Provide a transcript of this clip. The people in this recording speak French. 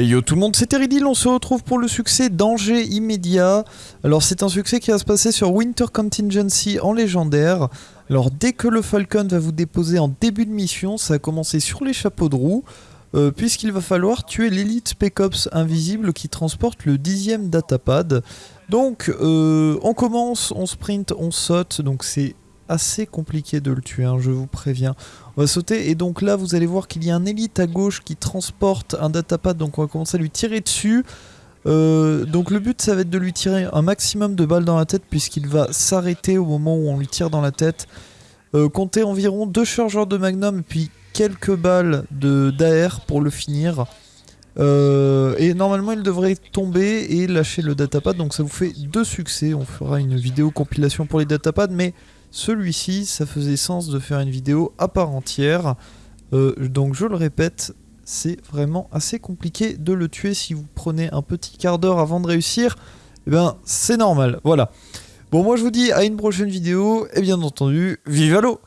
Et yo tout le monde, c'est Teridil, on se retrouve pour le succès Danger immédiat. Alors c'est un succès qui va se passer sur Winter Contingency en légendaire. Alors dès que le Falcon va vous déposer en début de mission, ça va commencer sur les chapeaux de roue, euh, puisqu'il va falloir tuer l'élite Spec Ops invisible qui transporte le dixième datapad. Donc euh, on commence, on sprint, on saute, donc c'est assez compliqué de le tuer, hein, je vous préviens. On va sauter et donc là vous allez voir qu'il y a un élite à gauche qui transporte un datapad, donc on va commencer à lui tirer dessus. Euh, donc le but ça va être de lui tirer un maximum de balles dans la tête puisqu'il va s'arrêter au moment où on lui tire dans la tête. Euh, comptez environ deux chargeurs de magnum puis quelques balles d'AR pour le finir. Euh, et normalement il devrait tomber et lâcher le datapad donc ça vous fait deux succès. On fera une vidéo compilation pour les datapads mais celui-ci, ça faisait sens de faire une vidéo à part entière. Euh, donc je le répète, c'est vraiment assez compliqué de le tuer si vous prenez un petit quart d'heure avant de réussir. Eh bien, c'est normal, voilà. Bon, moi je vous dis à une prochaine vidéo, et bien entendu, vive à l'eau